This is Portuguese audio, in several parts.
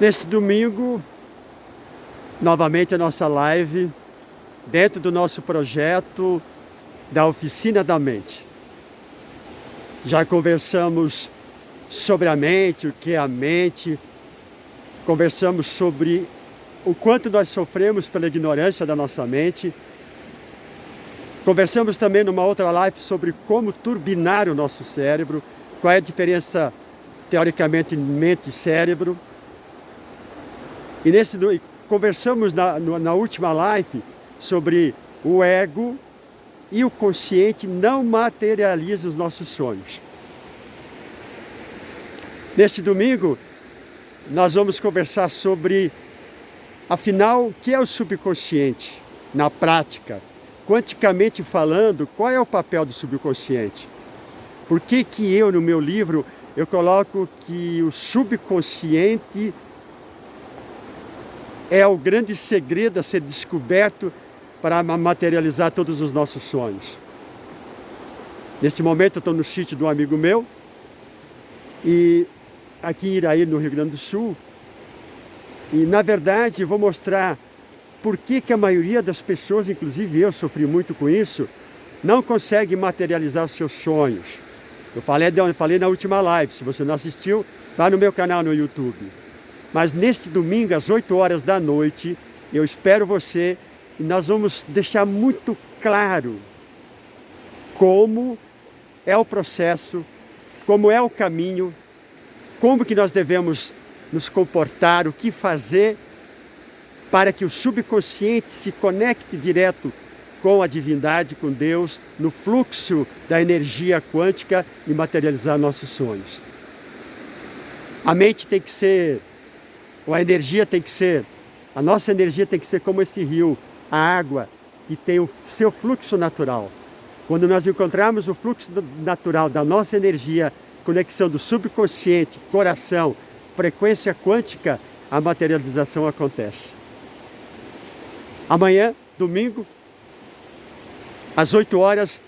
Neste domingo, novamente a nossa live, dentro do nosso projeto da Oficina da Mente. Já conversamos sobre a mente, o que é a mente, conversamos sobre o quanto nós sofremos pela ignorância da nossa mente, conversamos também numa outra live sobre como turbinar o nosso cérebro, qual é a diferença, teoricamente, mente e cérebro, e nesse, conversamos na, na última live sobre o ego e o consciente não materializa os nossos sonhos. Neste domingo, nós vamos conversar sobre, afinal, o que é o subconsciente na prática? Quanticamente falando, qual é o papel do subconsciente? Por que que eu, no meu livro, eu coloco que o subconsciente é o grande segredo a ser descoberto para materializar todos os nossos sonhos. Neste momento eu estou no sítio de um amigo meu e aqui em Iraí, no Rio Grande do Sul. E na verdade vou mostrar por que, que a maioria das pessoas, inclusive eu sofri muito com isso, não consegue materializar seus sonhos. Eu falei, eu falei na última live, se você não assistiu, vá no meu canal no YouTube. Mas neste domingo, às 8 horas da noite, eu espero você e nós vamos deixar muito claro como é o processo, como é o caminho, como que nós devemos nos comportar, o que fazer para que o subconsciente se conecte direto com a divindade, com Deus, no fluxo da energia quântica e materializar nossos sonhos. A mente tem que ser a energia tem que ser, a nossa energia tem que ser como esse rio, a água, que tem o seu fluxo natural. Quando nós encontrarmos o fluxo natural da nossa energia, conexão do subconsciente, coração, frequência quântica, a materialização acontece. Amanhã, domingo, às 8 horas,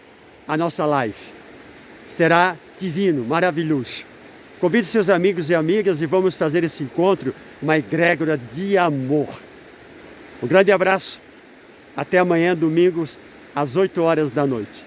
a nossa live. Será divino, maravilhoso. Convide seus amigos e amigas e vamos fazer esse encontro uma egrégora de amor. Um grande abraço. Até amanhã, domingos, às 8 horas da noite.